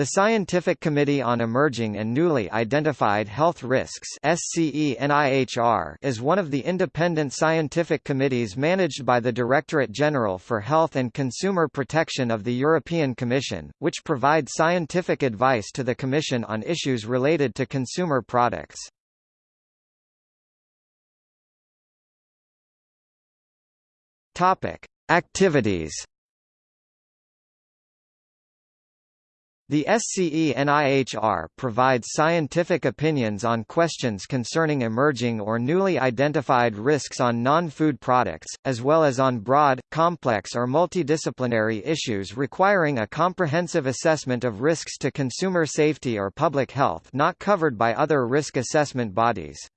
The Scientific Committee on Emerging and Newly Identified Health Risks is one of the independent scientific committees managed by the Directorate General for Health and Consumer Protection of the European Commission, which provides scientific advice to the Commission on issues related to consumer products. Activities The SCENIHR provides scientific opinions on questions concerning emerging or newly identified risks on non-food products, as well as on broad, complex or multidisciplinary issues requiring a comprehensive assessment of risks to consumer safety or public health not covered by other risk assessment bodies.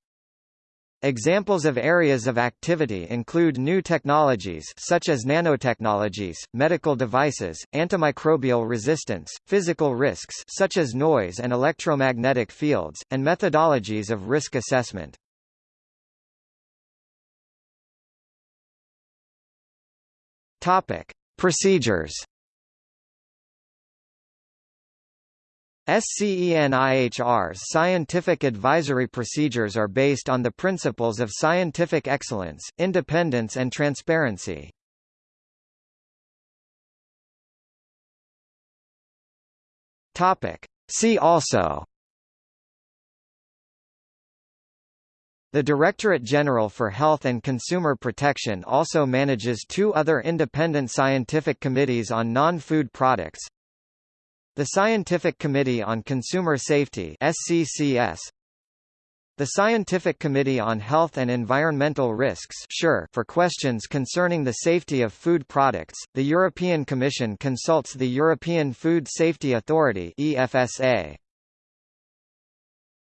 Examples of areas of activity include new technologies such as nanotechnologies, medical devices, antimicrobial resistance, physical risks such as noise and electromagnetic fields, and methodologies of risk assessment. Topic: Procedures SCENIHR's scientific advisory procedures are based on the principles of scientific excellence, independence and transparency. See also The Directorate General for Health and Consumer Protection also manages two other independent scientific committees on non-food products, the Scientific Committee on Consumer Safety SCCS the Scientific Committee on Health and Environmental Risks SCHER for questions concerning the safety of food products, the European Commission consults the European Food Safety Authority EFSA.